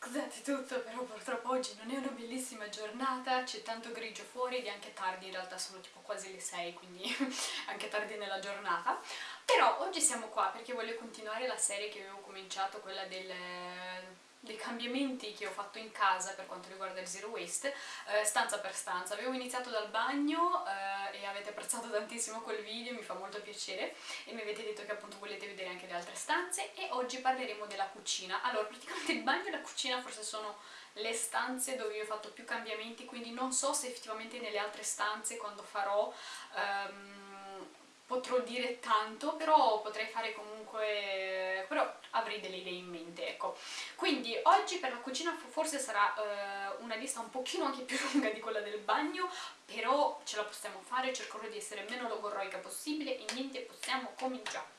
scusate tutto, però purtroppo oggi non è una bellissima giornata, c'è tanto grigio fuori ed è anche tardi, in realtà sono tipo quasi le 6, quindi anche tardi nella giornata. Però oggi siamo qua perché voglio continuare la serie che avevo cominciato, quella del dei cambiamenti che ho fatto in casa per quanto riguarda il zero waste, eh, stanza per stanza. Avevo iniziato dal bagno eh, e avete apprezzato tantissimo quel video, mi fa molto piacere e mi avete detto che appunto volete vedere anche le altre stanze e oggi parleremo della cucina. Allora, praticamente il bagno e la cucina forse sono le stanze dove io ho fatto più cambiamenti, quindi non so se effettivamente nelle altre stanze quando farò... Um, potrò dire tanto, però potrei fare comunque... però avrei delle idee in mente, ecco. Quindi oggi per la cucina forse sarà uh, una lista un pochino anche più lunga di quella del bagno, però ce la possiamo fare, cercherò di essere meno logorroica possibile e niente, possiamo cominciare.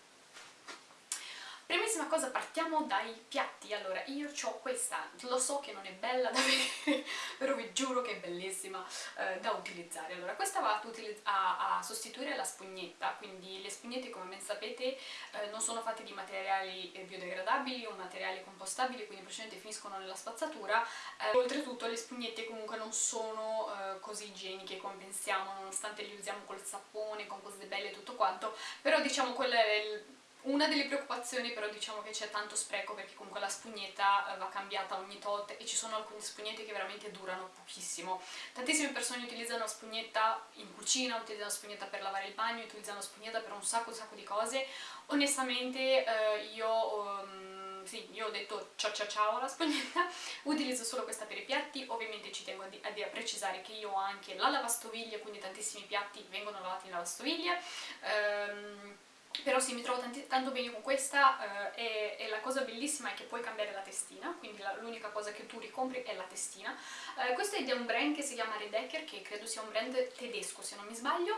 Primissima cosa, partiamo dai piatti. Allora, io ho questa, lo so che non è bella da vedere, però vi giuro che è bellissima eh, da utilizzare. Allora, questa va a, a, sostituire la spugnetta, quindi le spugnette, come ben sapete, eh, non sono fatte di materiali eh, biodegradabili o materiali compostabili, quindi praticamente finiscono nella spazzatura. Eh, oltretutto le spugnette comunque non sono eh, così igieniche come pensiamo, nonostante le usiamo col sapone, con cose belle e tutto quanto, però diciamo quello è il una delle preoccupazioni però diciamo che c'è tanto spreco perché comunque la spugnetta eh, va cambiata ogni tot e ci sono alcune spugnette che veramente durano pochissimo. Tantissime persone utilizzano la spugnetta in cucina, utilizzano la spugnetta per lavare il bagno, utilizzano la spugnetta per un sacco un sacco di cose. Onestamente eh, io... Um, sì, io ho detto ciao ciao ciao alla spugnetta, utilizzo solo questa per i piatti, ovviamente ci tengo a, a, a precisare che io ho anche la lavastoviglie, quindi tantissimi piatti vengono lavati in lavastoviglie, um, però sì, mi trovo tanti, tanto bene con questa eh, e, e, la cosa bellissima è che puoi cambiare la testina, quindi l'unica cosa che tu ricompri è la testina. Eh, questo è di un brand che si chiama Redecker, che credo sia un brand tedesco se non mi sbaglio.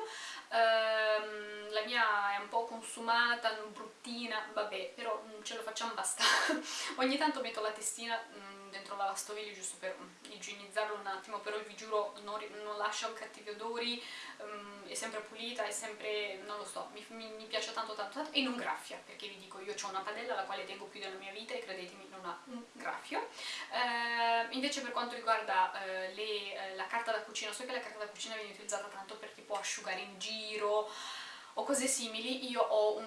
Eh, la mia è un po' consumata, bruttina, vabbè, però mm, ce lo facciamo basta. Ogni tanto metto la testina mh, mm, dentro la lavastoviglie giusto per igienizzarlo un attimo, però vi giuro non, non lascia cattivi odori, um, è sempre pulita, è sempre, non lo so, mi, mi, mi piace tanto tanto tanto e non graffia, perché vi dico io ho una padella alla quale tengo più della mia vita e credetemi non ha un graffio. Eh, invece per quanto riguarda eh, le, eh, la carta da cucina, so che la carta da cucina viene utilizzata tanto per tipo asciugare in giro o cose simili, io ho un,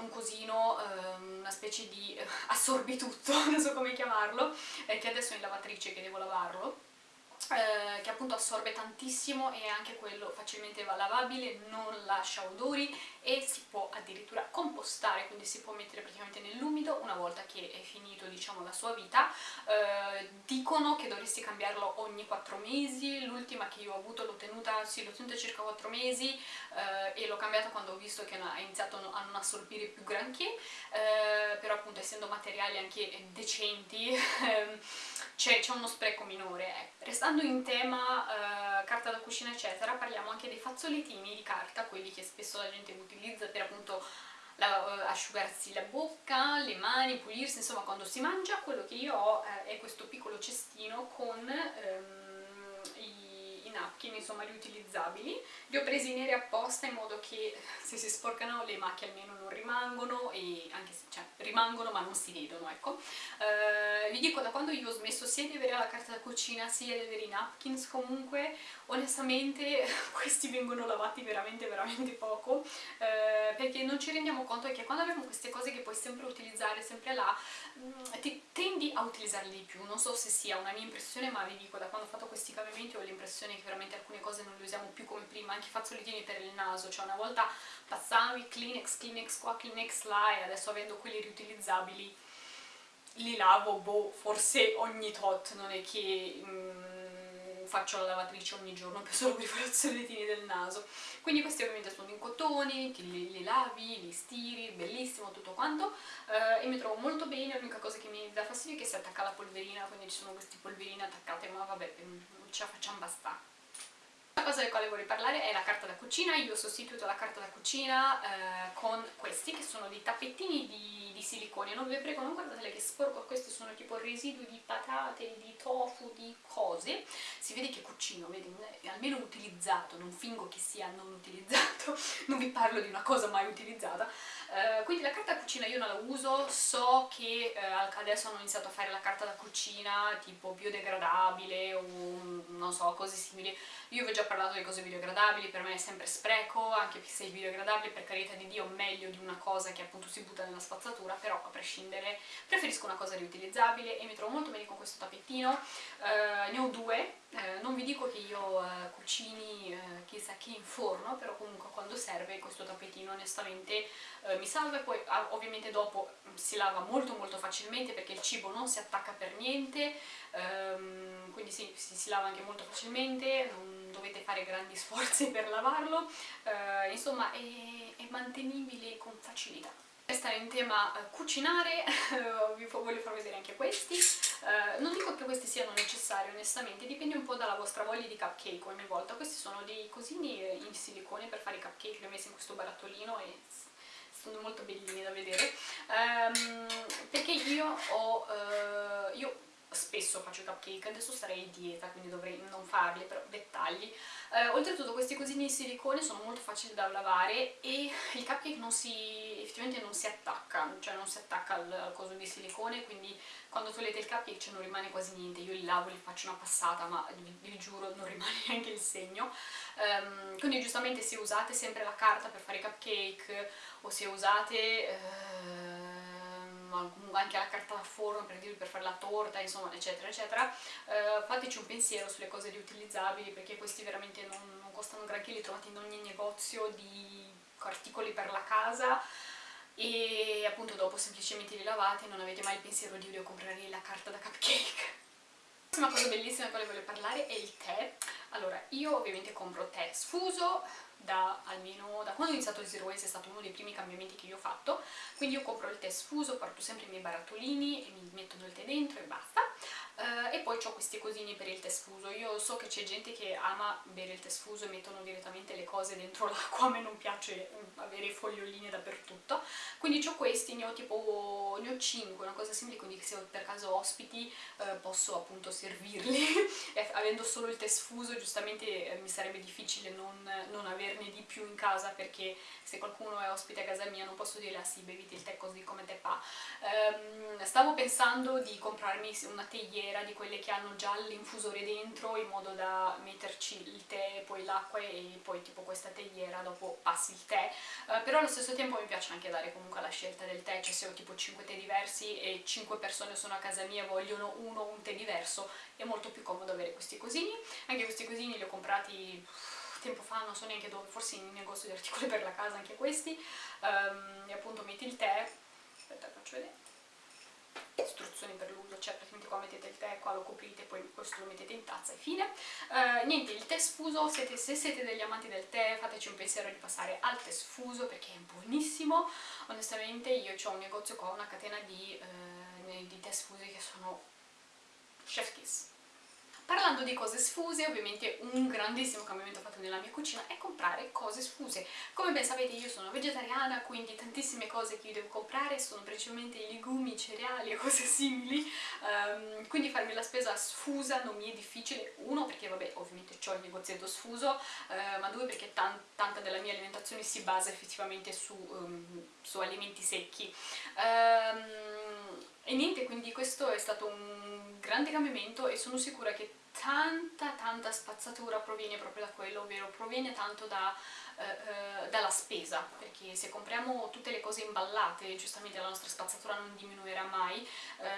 un cosino, ehm, una specie di assorbitutto, non so come chiamarlo, eh, che adesso è in lavatrice che devo lavarlo, eh, che appunto assorbe tantissimo e anche quello facilmente va lavabile, non lascia odori e si può addirittura compostare, quindi si può mettere praticamente nell'umido una volta che è finito diciamo la sua vita. Eh, dicono che dovresti cambiarlo ogni 4 mesi, l'ultima che io ho avuto l'ho tenuta, sì, tenuta circa 4 mesi eh, e l'ho cambiata quando ho visto che ha iniziato a non assorbire più granché, eh, però appunto essendo materiali anche decenti ehm, c'è uno spreco minore. Eh. Restando in tema eh, carta da cucina eccetera, parliamo anche dei fazzolettini di carta, quelli che spesso la gente utilizza per appunto la, asciugarsi la bocca, le mani, pulirsi, insomma quando si mangia, quello che io ho eh, è questo piccolo cestino con ehm, i, i napkin, insomma riutilizzabili. Li ho presi neri apposta in modo che se si sporcano le macchie almeno non rimangono, e anche se, cioè, rimangono ma non si vedono, ecco. Eh, vi dico, da quando io ho smesso sia di avere la carta da cucina sia di avere i napkins, comunque onestamente questi vengono lavati veramente veramente poco eh, perché non ci rendiamo conto che quando abbiamo queste cose che puoi sempre utilizzare sempre là mm, ti tendi a utilizzarle di più non so se sia una mia impressione ma vi dico da quando ho fatto questi cambiamenti ho l'impressione veramente alcune cose non le usiamo più come prima anche i fazzolettini per il naso cioè una volta passavi Kleenex, Kleenex qua, Kleenex là e adesso avendo quelli riutilizzabili li lavo boh forse ogni tot non è che mm, faccio la lavatrice ogni giorno per solo per i fazzolettini del naso. Quindi questi ovviamente sono in cotone, li, li lavi, li stiri, bellissimo tutto quanto. Eh, e mi trovo molto bene, l'unica cosa che mi dà fastidio è che si attacca la polverina quindi ci sono questi polverine attaccate ma vabbè, mm, ce la facciamo bastare La cosa del quale vorrei parlare è la carta da cucina, io ho sostituito la carta da cucina eh, con questi che sono dei tappettini di, di, silicone, non vi prego non guardatele che sporco, questi sono tipo residui di patate, di tofu, di cose, si vede che cucino, vedi, almeno utilizzato, non fingo che sia non utilizzato, non vi parlo di una cosa mai utilizzata, eh, quindi la carta da cucina io non la uso, so che eh, adesso hanno iniziato a fare la carta da cucina tipo biodegradabile o non so, cose simili, io vi ho già parlato di cose biodegradabili, per me è sempre spreco, anche se è biodegradabile per carità di Dio meglio di una cosa che appunto si butta nella spazzatura, però a prescindere preferisco una cosa riutilizzabile e mi trovo molto bene con questo tappettino, eh, ne ho due, eh, non vi dico che io eh, cucini eh, chissà che in forno, però comunque quando serve questo tappetino onestamente eh, mi salva e poi ah, ovviamente dopo mm, si lava molto molto facilmente perché il cibo non si attacca per niente, ehm, quindi sì, si, si, lava anche molto facilmente, non dovete fare grandi sforzi per lavarlo, eh, insomma è, è mantenibile con facilità stare in tema cucinare, vi voglio far vedere anche questi. Uh, non dico che questi siano necessari onestamente, dipende un po' dalla vostra voglia di cupcake ogni volta. Questi sono dei cosini in silicone per fare i cupcake, li ho messi in questo barattolino e sono molto bellini da vedere. Um, perché io ho... Uh, io spesso faccio cupcake, adesso sarei in dieta quindi dovrei non farli, però dettagli. Eh, oltretutto questi cosini di silicone sono molto facili da lavare e il cupcake non si, effettivamente non si attacca, cioè non si attacca al, al coso di silicone, quindi quando togliete il cupcake cioè, non rimane quasi niente, io li lavo, li faccio una passata, ma vi, vi giuro non rimane neanche il segno. Um, quindi giustamente se usate sempre la carta per fare i cupcake o se usate... Uh, anche la carta da forno per, per fare la torta, insomma, eccetera, eccetera, eh, fateci un pensiero sulle cose riutilizzabili perché questi veramente non, non costano granché, li trovate in ogni negozio di articoli per la casa e appunto dopo semplicemente li lavate e non avete mai il pensiero di io comprare la carta da cupcake. La cosa bellissima di quale voglio parlare è il tè. Allora, io ovviamente compro tè sfuso, da almeno da quando ho iniziato il Zero Waste è stato uno dei primi cambiamenti che io ho fatto quindi io compro il tè sfuso, porto sempre i miei barattolini e mi metto del tè dentro e basta Uh, e poi ho questi cosini per il tè sfuso. Io so che c'è gente che ama bere il tè sfuso e mettono direttamente le cose dentro l'acqua, a me non piace mm, avere foglioline dappertutto. Quindi ho questi, ne ho tipo, ne ho 5, una cosa simile, quindi se per caso ospiti uh, posso appunto servirli. avendo solo il tè sfuso giustamente eh, mi sarebbe difficile non, non, averne di più in casa perché se qualcuno è ospite a casa mia non posso dire ah sì bevite il tè così come te fa. Um, stavo pensando di comprarmi una teiera nera di quelle che hanno già l'infusore dentro in modo da metterci il tè, poi l'acqua e poi tipo questa teiera dopo passi il tè. Uh, però allo stesso tempo mi piace anche dare comunque la scelta del tè cioè se ho tipo 5 tè diversi e 5 persone sono a casa mia e vogliono uno un tè diverso è molto più comodo avere questi cosini. Anche questi cosini li ho comprati tempo fa, non so neanche dove, forse in negozio di articoli per la casa anche questi. Um, e appunto metti il tè. Aspetta faccio vedere istruzioni per l'uso, cioè praticamente qua mettete il tè, qua lo coprite, poi questo lo mettete in tazza e fine. Uh, niente, il tè sfuso, siete, se siete degli amanti del tè, fateci un pensiero di passare al tè sfuso perché è buonissimo. Onestamente io ho un negozio qua, una catena di, uh, di tè sfusi che sono chef kiss Parlando di cose sfuse, ovviamente un grandissimo cambiamento fatto nella mia cucina è comprare cose sfuse. Come ben sapete io sono vegetariana, quindi tantissime cose che io devo comprare sono principalmente i legumi, i cereali e cose simili, um, quindi farmi la spesa sfusa non mi è difficile, uno perché vabbè ovviamente ho il negozietto sfuso, uh, ma due perché tan tanta della mia alimentazione si basa effettivamente su, um, su alimenti secchi. Um, e niente, quindi questo è stato un grande cambiamento e sono sicura che tanta tanta spazzatura proviene proprio da quello, ovvero proviene tanto da eh, eh, dalla spesa, perché se compriamo tutte le cose imballate, giustamente la nostra spazzatura non diminuirà mai, eh,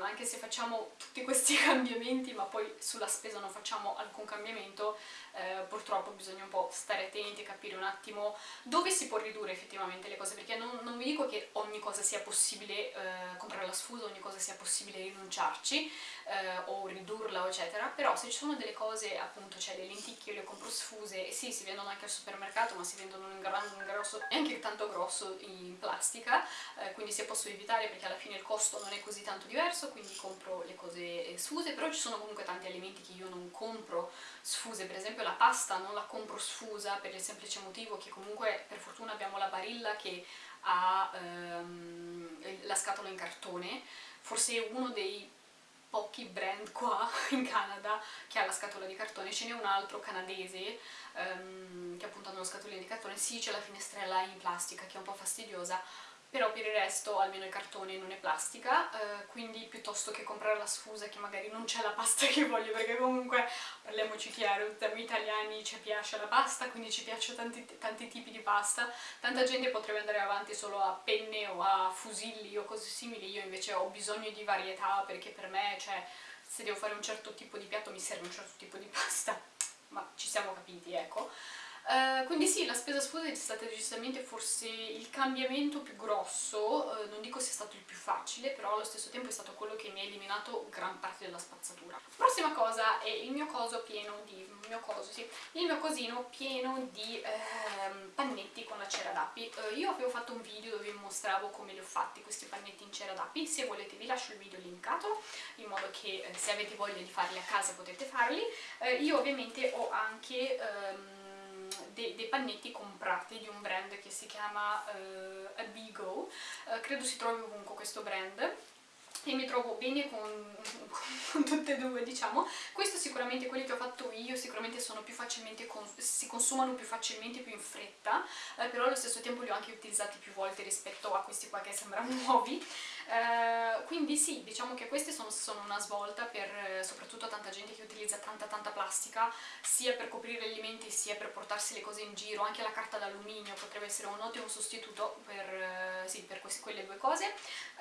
anche se facciamo tutti questi cambiamenti ma poi sulla spesa non facciamo alcun cambiamento, eh, purtroppo bisogna un po' stare attenti e capire un attimo dove si può ridurre effettivamente le cose, perché non, non vi dico che ogni cosa sia possibile eh, comprare la sfusa, ogni cosa sia possibile rinunciarci eh, o ridurla eccetera, però se ci sono delle cose, appunto, cioè le lenticchie le compro sfuse sì, si vendono anche al supermercato ma si vendono in, gran, in grosso e anche tanto grosso in plastica eh, quindi se posso evitare perché alla fine il costo non è così tanto diverso quindi compro le cose eh, sfuse, però ci sono comunque tanti alimenti che io non compro sfuse, per esempio la pasta non la compro sfusa per il semplice motivo che comunque per fortuna abbiamo la Barilla che ha ehm, la scatola in cartone, forse uno dei pochi brand qua in Canada che ha la scatola di cartone, ce n'è un altro canadese um, che appunto hanno lo scatolino di cartone, sì c'è la finestrella in plastica che è un po' fastidiosa, però per il resto almeno il cartone non è plastica, eh, quindi piuttosto che comprare la sfusa che magari non c'è la pasta che voglio, perché comunque, parliamoci chiaro, noi italiani ci piace la pasta, quindi ci piacciono tanti, tanti tipi di pasta, tanta gente potrebbe andare avanti solo a penne o a fusilli o cose simili, io invece ho bisogno di varietà perché per me, cioè, se devo fare un certo tipo di piatto mi serve un certo tipo di pasta, ma ci siamo capiti, ecco. Uh, quindi sì, la spesa sfusa è stata decisamente forse il cambiamento più grosso, uh, non dico sia stato il più facile, però allo stesso tempo è stato quello che mi ha eliminato gran parte della spazzatura. Prossima cosa è il mio coso pieno di... mio coso, sì, il mio cosino pieno di uh, pannetti con la cera d'api. Eh, io avevo fatto un video dove vi mostravo come li ho fatti questi pannetti in cera d'api, se volete vi lascio il video linkato, in modo che se avete voglia di farli a casa potete farli. io ovviamente ho anche... Um, dei, dei, pannetti comprati di un brand che si chiama uh, Abigo, uh, credo si trovi ovunque questo brand. E mi trovo bene con, con, tutte e due diciamo. Questo sicuramente quelli che ho fatto io sicuramente sono più facilmente si consumano più facilmente più in fretta. Eh, però allo stesso tempo li ho anche utilizzati più volte rispetto a questi qua che sembrano nuovi eh, quindi sì, diciamo che queste sono, sono una svolta per eh, soprattutto tanta gente che utilizza tanta tanta plastica sia per coprire gli alimenti sia per portarsi le cose in giro, anche la carta d'alluminio potrebbe essere un ottimo sostituto per, eh, sì, per queste, quelle due cose.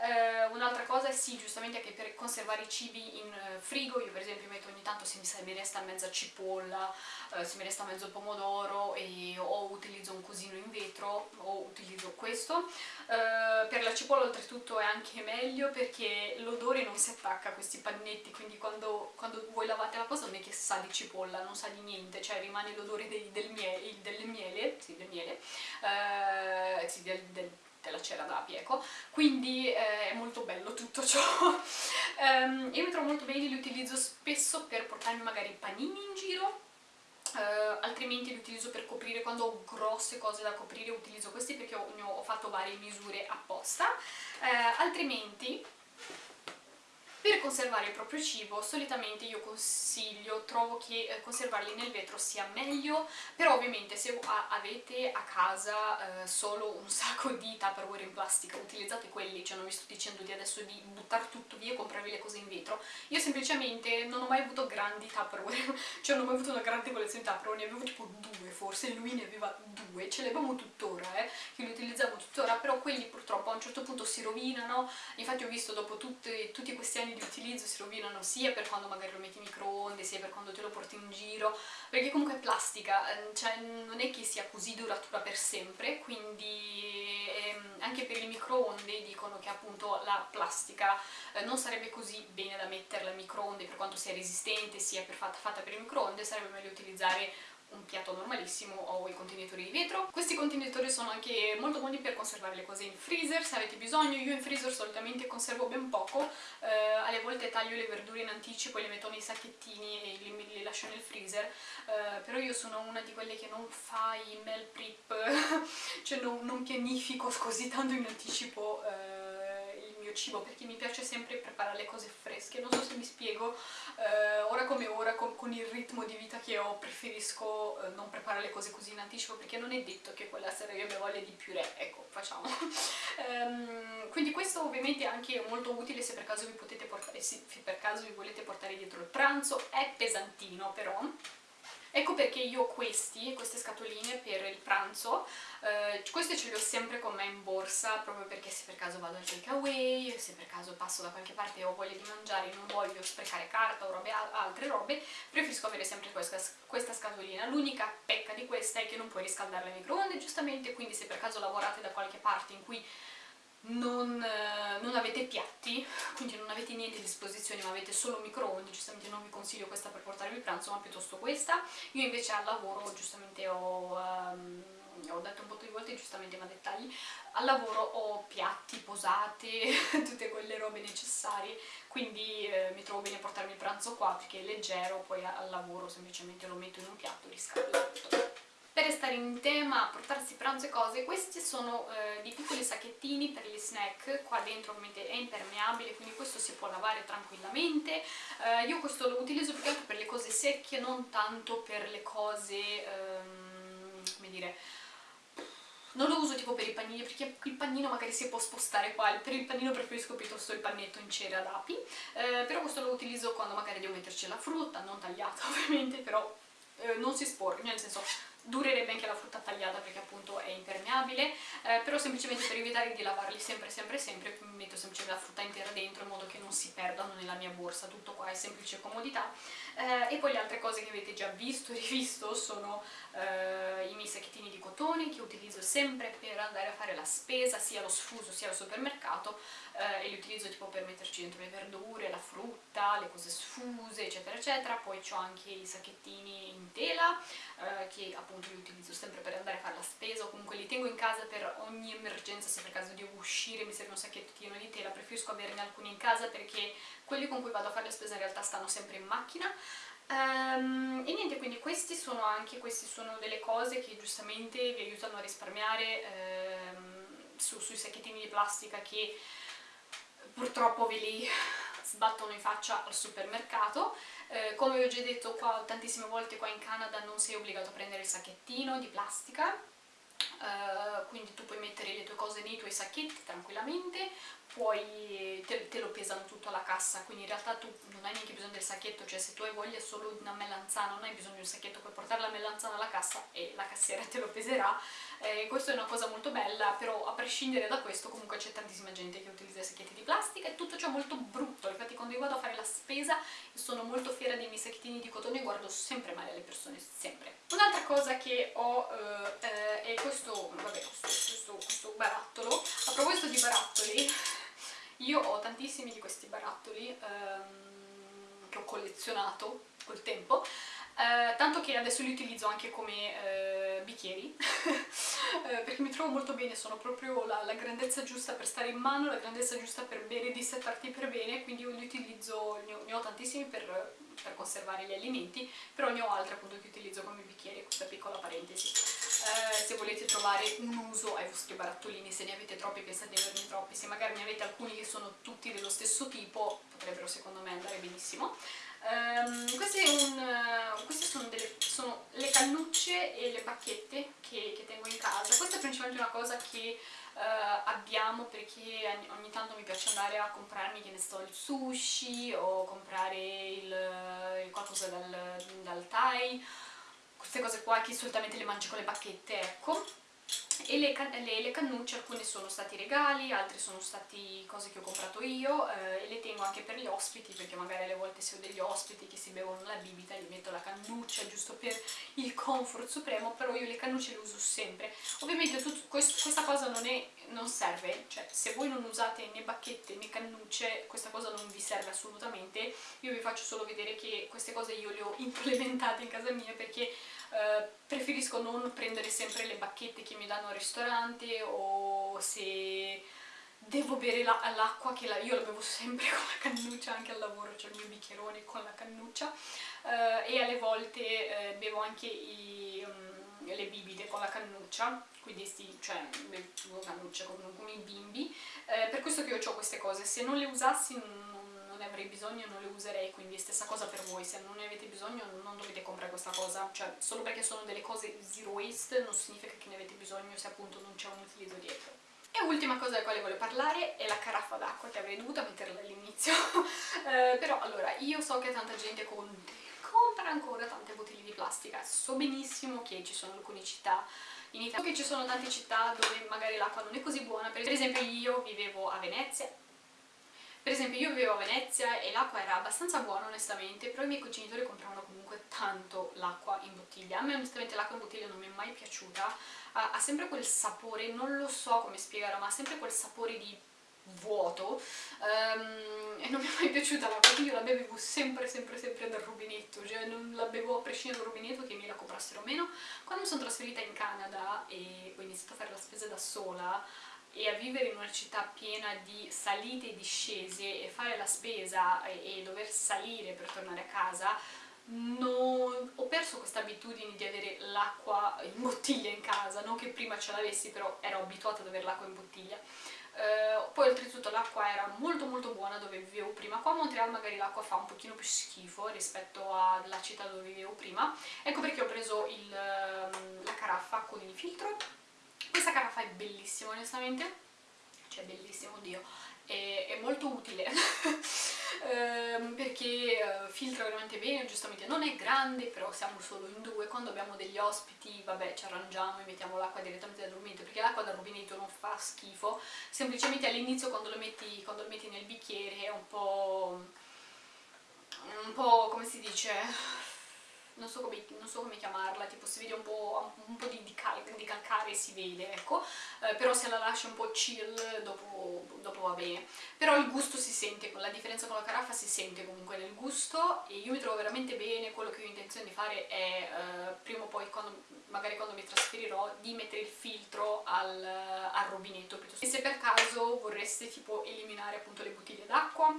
Eh, un'altra cosa è sì, giustamente anche per conservare i cibi in frigo, io per esempio metto ogni tanto se mi, se mi resta mezza cipolla, eh, se mi resta mezzo pomodoro e, o utilizzo un cosino in vetro o utilizzo questo. per la cipolla oltretutto è anche anche meglio perché l'odore non si attacca a questi pannetti, quindi quando, quando, voi lavate la cosa non è che sa di cipolla, non sa di niente, cioè rimane l'odore del miele, del miele, sì, del miele, eh, sì, del, del, della cera d'api, ecco, quindi eh, è molto bello tutto ciò. um, io mi trovo molto bene, li utilizzo spesso per portarmi magari panini in giro, Uh, altrimenti li utilizzo per coprire, quando ho grosse cose da coprire utilizzo questi perché ho, ho, fatto varie misure apposta, uh, altrimenti per conservare il proprio cibo solitamente io consiglio, trovo che eh, conservarli nel vetro sia meglio, però ovviamente se avete a casa eh, solo un sacco di tupperware in plastica, utilizzate quelli, cioè non vi sto dicendo di adesso di buttare tutto via e comprarvi le cose in vetro, io semplicemente non ho mai avuto grandi tupperware, cioè non ho mai avuto una grande collezione di tupperware, ne avevo tipo due forse, lui ne aveva due, ce le abbiamo tuttora, eh, che li utilizziamo tuttora, però quelli purtroppo a un certo punto si rovinano, infatti ho visto dopo tutti, tutti questi anni di utilizzo si rovinano sia per quando magari lo metti in microonde, sia per quando te lo porti in giro, perché comunque è plastica, ehm, cioè non è che sia così duratura per sempre, quindi ehm, anche per il microonde dicono che appunto la plastica eh, non sarebbe così bene da metterla in microonde per quanto sia resistente, sia per fatta, fatta per il microonde, sarebbe meglio utilizzare un piatto normalissimo o i contenitori di vetro. Questi contenitori sono anche molto buoni per conservare le cose in freezer. Se avete bisogno, io in freezer solitamente conservo ben poco, eh, alle volte taglio le verdure in anticipo le metto nei sacchettini e li, li lascio nel freezer, eh, però io sono una di quelle che non fa i meal prep, cioè non, non, pianifico così tanto in anticipo eh, mio cibo perché mi piace sempre preparare le cose fresche, non so se mi spiego, eh, ora come ora con, con, il ritmo di vita che ho preferisco eh, non preparare le cose così in anticipo perché non è detto che quella sera io abbia voglia di purè, ecco facciamo. um, quindi questo ovviamente è anche molto utile se per caso vi potete portare, se per caso vi volete portare dietro il pranzo, è pesantino però, Ecco perché io questi, queste scatoline per il pranzo, eh, queste ce le ho sempre con me in borsa, proprio perché se per caso vado al takeaway, se per caso passo da qualche parte e ho voglia di mangiare e non voglio sprecare carta o robe, altre robe, preferisco avere sempre questa, questa scatolina. L'unica pecca di questa è che non puoi riscaldarla in microonde, giustamente, quindi se per caso lavorate da qualche parte in cui non, eh, non, avete piatti, quindi non avete niente a disposizione ma avete solo microonde, giustamente non vi consiglio questa per portarvi il pranzo ma piuttosto questa. Io invece al lavoro giustamente ho... Um, ho detto un po' di volte giustamente ma dettagli al lavoro ho piatti, posate, tutte quelle robe necessarie quindi eh, mi trovo bene a portarmi il pranzo qua perché è leggero, poi al lavoro semplicemente lo metto in un piatto, riscaldo tutto. Per restare in tema, portarsi pranzo e cose, questi sono eh, dei piccoli sacchettini per gli snack, qua dentro ovviamente è impermeabile, quindi questo si può lavare tranquillamente. Eh, io questo lo utilizzo più che altro per le cose secche, non tanto per le cose, ehm, come dire, non lo uso tipo per i panini perché il panino magari si può spostare qua, per il panino preferisco piuttosto il pannetto in cera d'api, eh, però questo lo utilizzo quando magari devo metterci la frutta, non tagliata ovviamente, però eh, non si sporca, nel senso durerebbe anche la frutta tagliata perché appunto è impermeabile, eh, però semplicemente per evitare di lavarli sempre sempre sempre metto semplicemente la frutta intera dentro in modo che non si perdano nella mia borsa, tutto qua è semplice comodità. Eh, e poi le altre cose che avete già visto e rivisto sono eh, i miei sacchettini di cotone che utilizzo sempre per andare a fare la spesa, sia allo sfuso sia al supermercato, eh, e li utilizzo tipo per metterci dentro le verdure, la frutta, le cose sfuse eccetera eccetera, poi ho anche i sacchettini in tela eh, che appunto li utilizzo sempre per andare a fare la spesa o comunque li tengo in casa per ogni emergenza se per caso devo uscire mi serve un sacchettino di tela, preferisco averne alcuni in casa perché quelli con cui vado a fare la spesa in realtà stanno sempre in macchina. Um, e niente, quindi questi sono anche queste sono delle cose che giustamente vi aiutano a risparmiare um, su, sui sacchettini di plastica che purtroppo ve li sbattono in faccia al supermercato. Eh, come vi ho già detto qua tantissime volte qua in Canada non sei obbligato a prendere il sacchettino di plastica, eh, quindi tu puoi mettere le tue cose nei tuoi sacchetti tranquillamente, poi te, te, lo pesano tutto alla cassa, quindi in realtà tu non hai neanche bisogno del sacchetto, cioè se tu hai voglia solo di una melanzana, non hai bisogno di un sacchetto, puoi portare la melanzana alla cassa e la cassiera te lo peserà, eh, questa è una cosa molto bella, però a prescindere da questo comunque c'è tantissima gente che i sacchetti di plastica e tutto ciò molto brutto, infatti quando io vado a fare la spesa sono molto fiera dei miei sacchettini di cotone e guardo sempre male alle persone, sempre. Un'altra cosa che ho eh, è questo, vabbè, questo, questo, questo barattolo, a proposito di barattoli, io ho tantissimi di questi barattoli ehm, che ho collezionato col tempo, eh, tanto che adesso li utilizzo anche come eh, bicchieri eh, perché mi trovo molto bene, sono proprio la, la, grandezza giusta per stare in mano, la grandezza giusta per bere dissettarti per bene, quindi io li utilizzo, ne ho, ne ho tantissimi per, per, conservare gli alimenti, però ne ho altri appunto che utilizzo come bicchieri, questa piccola parentesi. Eh, se volete trovare un uso ai vostri barattolini, se ne avete troppi pensate di averne troppi, se magari ne avete alcuni che sono tutti dello stesso tipo, potrebbero secondo me andare benissimo. Um, queste, un, uh, queste sono, delle, sono, le cannucce e le bacchette che, che, tengo in casa. Questa è principalmente una cosa che uh, abbiamo perché ogni tanto mi piace andare a comprarmi, che ne sto, il sushi o comprare il, il qualcosa dal, dal Thai. Queste cose qua che solitamente le mangio con le bacchette, ecco e le, le, le, cannucce alcune sono stati regali, altre sono stati cose che ho comprato io eh, e le tengo anche per gli ospiti perché magari alle volte se ho degli ospiti che si bevono la bibita gli metto la cannuccia giusto per il comfort supremo però io le cannucce le uso sempre. Ovviamente tutto, quest, questa cosa non, è, non serve cioè se voi non usate né bacchette né cannucce questa cosa non vi serve assolutamente. Io vi faccio solo vedere che queste cose io le ho implementate in casa mia perché eh, preferisco non prendere sempre le bacchette che mi danno al ristorante o se devo bere l'acqua la, che la, io la bevo sempre con la cannuccia anche al lavoro, c'è il mio bicchierone con la cannuccia eh, e alle volte eh, bevo anche i, um, le bibite con la cannuccia quindi sti, cioè bevo cannuccia come, come i bimbi. Eh, per questo che io ho queste cose. Se non le usassi ne avrei bisogno non le userei, quindi stessa cosa per voi, se non ne avete bisogno non dovete comprare questa cosa, cioè solo perché sono delle cose zero waste non significa che ne avete bisogno se appunto non c'è un utilizzo dietro. E ultima cosa della quale voglio parlare è la caraffa d'acqua che avrei dovuto metterla all'inizio, eh, però allora io so che tanta gente compra ancora tante bottiglie di plastica, so benissimo che ci sono alcune città in Italia, che ci sono tante città dove magari l'acqua non è così buona, per esempio io vivevo a Venezia. Per esempio io vivevo a Venezia e l'acqua era abbastanza buona onestamente, però i miei genitori compravano comunque tanto l'acqua in bottiglia. A me onestamente l'acqua in bottiglia non mi è mai piaciuta, ha, sempre quel sapore, non lo so come spiegarlo, ma ha sempre quel sapore di vuoto um, e non mi è mai piaciuta l'acqua, quindi io la bevevo sempre sempre sempre dal rubinetto, cioè non la bevo a prescindere dal rubinetto che mi la comprassero o meno. Quando mi sono trasferita in Canada e ho iniziato a fare la spesa da sola, e a vivere in una città piena di salite e discese e fare la spesa e, e dover salire per tornare a casa non... ho perso questa abitudine di avere l'acqua in bottiglia in casa, non che prima ce l'avessi, però ero abituata ad avere l'acqua in bottiglia. Uh, poi oltretutto l'acqua era molto molto buona dove vivevo prima, qua a Montreal magari l'acqua fa un pochino più schifo rispetto alla città dove vivevo prima, ecco perché ho preso il, um, la caraffa con il filtro, questa caraffa è bellissima onestamente, cioè bellissimo, oddio, è, è molto utile. Ehm, perché uh, filtra veramente bene, giustamente non è grande, però siamo solo in due, quando abbiamo degli ospiti, vabbè, ci arrangiamo e mettiamo l'acqua direttamente dal rubinetto, perché l'acqua dal rubinetto non fa schifo, semplicemente all'inizio quando, quando lo metti nel bicchiere è un po', un po' come si dice, non so, come, non so come, chiamarla, tipo si vede un po', un po di, calcare, si vede, ecco, eh, però se la lascia un po' chill dopo, dopo, va bene. Però il gusto si sente, la differenza con la caraffa si sente comunque nel gusto e io mi trovo veramente bene, quello che ho intenzione di fare è, eh, prima o poi, quando, magari quando mi trasferirò, di mettere il filtro al, al rubinetto, piuttosto. E se per caso vorreste tipo eliminare appunto le bottiglie d'acqua,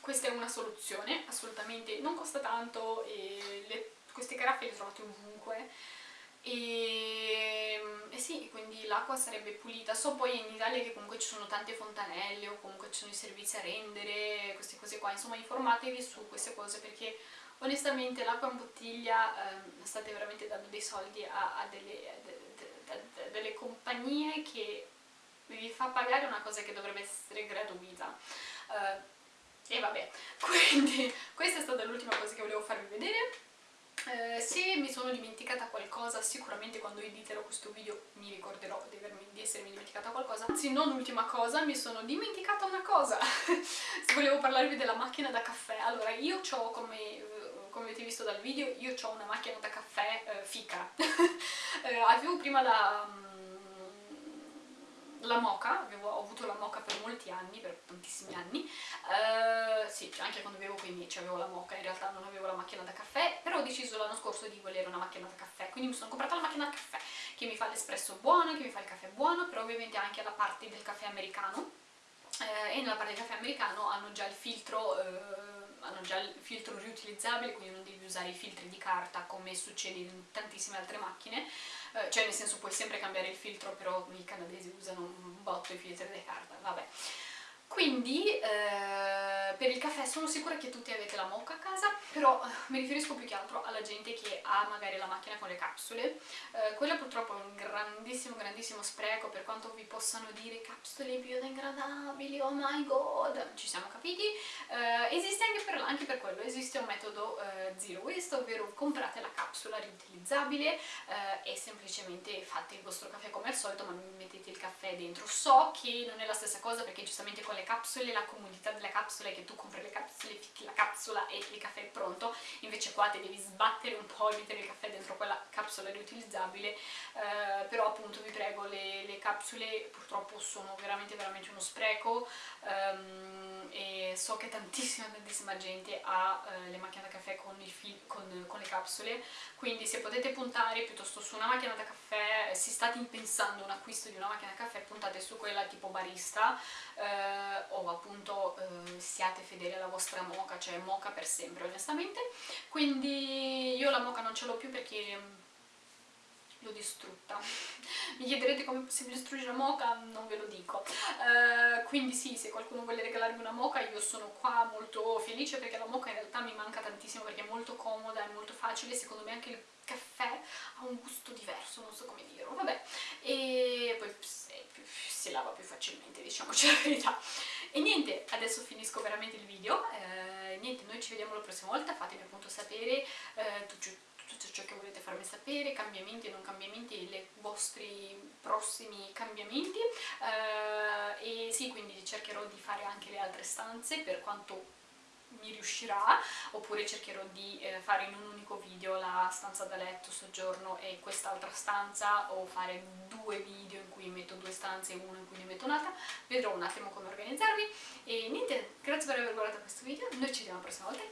questa è una soluzione, assolutamente non costa tanto e le queste caraffe le trovate ovunque e, e sì, quindi l'acqua sarebbe pulita. So poi in Italia che comunque ci sono tante fontanelle o comunque ci sono i servizi a rendere, queste cose qua, insomma informatevi su queste cose perché onestamente l'acqua in bottiglia eh, state veramente dando dei soldi a, a, delle, a, de, delle compagnie che vi fa pagare una cosa che dovrebbe essere gratuita. Uh, e vabbè, quindi questa è stata l'ultima cosa che volevo farvi vedere. Eh, se mi sono dimenticata qualcosa, sicuramente quando editerò questo video mi ricorderò di, avermi, di essermi dimenticata qualcosa. Anzi, non l'ultima cosa, mi sono dimenticata una cosa. volevo parlarvi della macchina da caffè. Allora, io ho, come, come avete visto dal video, io ho una macchina da caffè eh, fica. eh, avevo prima la la moca, avevo, ho avuto la moca per molti anni, per tantissimi anni, uh, sì, anche quando vivevo con i miei avevo la moca, in realtà non avevo la macchina da caffè, però ho deciso l'anno scorso di volere una macchina da caffè, quindi mi sono comprata la macchina da caffè, che mi fa l'espresso buono, che mi fa il caffè buono, però ovviamente anche la parte del caffè americano, eh, e nella parte del caffè americano hanno già il filtro... Eh, hanno già il filtro riutilizzabile, quindi non devi usare i filtri di carta come succede in tantissime altre macchine, eh, cioè nel senso puoi sempre cambiare il filtro, però i canadesi usano un botto i filtri di carta, vabbè. Quindi eh, per il caffè sono sicura che tutti avete la mocha a casa, però eh, mi riferisco più che altro alla gente che ha magari la macchina con le capsule. Eh, quella purtroppo è un grandissimo, grandissimo spreco, per quanto vi possano dire capsule biodegradabili, oh my god, ci siamo capiti. Eh, esiste anche per, anche per, quello, esiste un metodo eh, zero waste, ovvero comprate la capsula riutilizzabile e semplicemente fate il vostro caffè come al solito, ma mettete il caffè dentro. So che non è la stessa cosa perché giustamente con le le capsule, la comodità delle capsule è che tu compri le capsule, ficchi la capsula e il caffè è pronto, invece qua ti devi sbattere un po' e mettere il caffè dentro quella capsula riutilizzabile, eh, però appunto vi prego, le, le, capsule purtroppo sono veramente veramente uno spreco um, e so che tantissima tantissima gente ha uh, le macchine da caffè con, con, con le capsule, quindi se potete puntare piuttosto su una macchina da caffè, se state pensando un acquisto di una macchina da caffè, puntate su quella tipo barista, eh, o appunto eh, siate fedeli alla vostra moca, cioè moca per sempre onestamente, quindi io la moca non ce l'ho più perché l'ho distrutta. Mi chiederete come è possibile distruggere una moca? Non ve lo dico. Uh, quindi sì, se qualcuno vuole regalarmi una moca io sono qua molto felice perché la moca in realtà mi manca tantissimo perché è molto comoda, è molto facile, secondo me anche il caffè ha un gusto diverso, non so come dirlo, vabbè. E poi si lava più facilmente, diciamoci la verità. E niente, adesso finisco veramente il video, eh, niente, noi ci vediamo la prossima volta, fatemi appunto sapere eh, tutto, tutto ciò che volete farmi sapere, cambiamenti e non cambiamenti, i vostri prossimi cambiamenti. Eh, e sì, quindi cercherò di fare anche le altre stanze per quanto mi riuscirà oppure cercherò di eh, fare in un unico video la stanza da letto, soggiorno e quest'altra stanza o fare due video in cui metto due stanze e uno in cui ne metto un'altra. Vedrò un attimo come organizzarvi e niente, grazie per aver guardato questo video. Noi ci vediamo la prossima volta